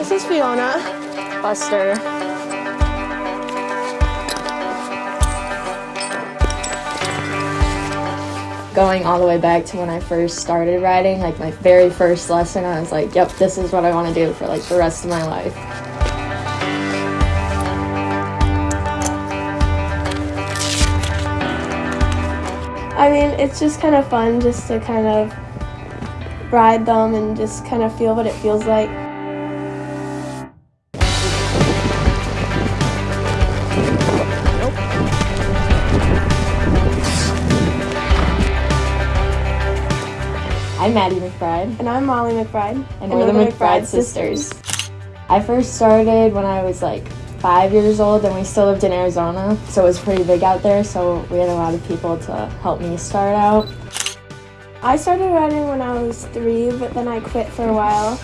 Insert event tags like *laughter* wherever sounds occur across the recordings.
This is Fiona. Buster. Going all the way back to when I first started riding, like my very first lesson, I was like, yep, this is what I want to do for like the rest of my life. I mean, it's just kind of fun just to kind of ride them and just kind of feel what it feels like. I'm Maddie McBride. And I'm Molly McBride. And, we're the McBride, sisters. I first started when I was like five years old and we still lived in Arizona, so it was pretty big out there, so we had a lot of people to help me start out. I started riding when I was three, but then I quit for a while.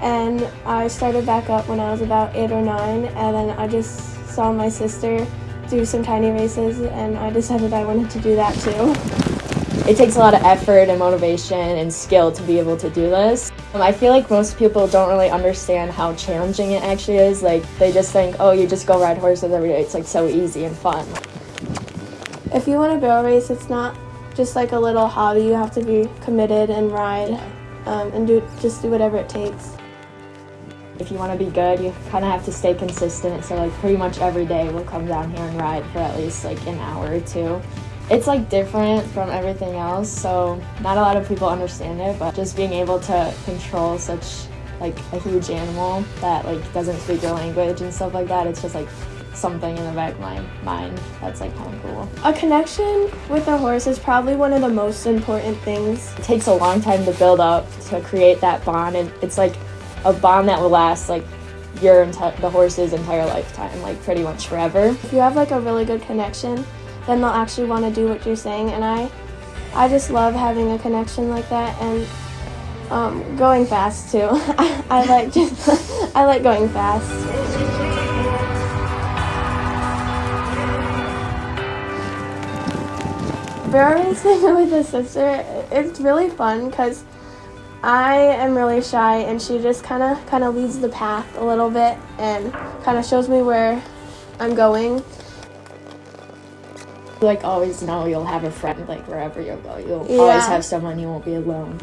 And I started back up when I was about eight or nine, and then I just saw my sister do some tiny races, and I decided I wanted to do that too it takes a lot of effort and motivation and skill to be able to do this. Um, I feel like most people don't really understand how challenging it actually is. Like they just think, oh, you just go ride horses every day. It's like so easy and fun. If you want to barrel race, it's not just like a little hobby. You have to be committed and ride um, and do just do whatever it takes. If you want to be good, you kind of have to stay consistent. So like pretty much every day we'll come down here and ride for at least like an hour or two. It's like different from everything else, so not a lot of people understand it, but just being able to control such like a huge animal that like doesn't speak your language and stuff like that, it's just like something in the back of my mind that's like kind of cool. A connection with a horse is probably one of the most important things. It takes a long time to build up to create that bond and it's like a bond that will last like your the horse's entire lifetime, like pretty much forever. If you have like a really good connection, then they'll actually want to do what you're saying. And I, I just love having a connection like that and um, going fast too. *laughs* I, like just, *laughs* I like going fast. Racing *laughs* with a sister, it's really fun because I am really shy and she just kind of kind of leads the path a little bit and kind of shows me where I'm going like always know you'll have a friend like wherever you go. You'll yeah. always have someone. You won't be alone.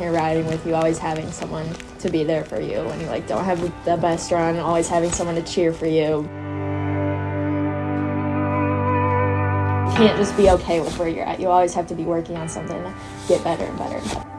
You're riding with you, always having someone to be there for you when you like don't have the best run. Always having someone to cheer for you. You can't just be okay with where you're at. You always have to be working on something to get better and better.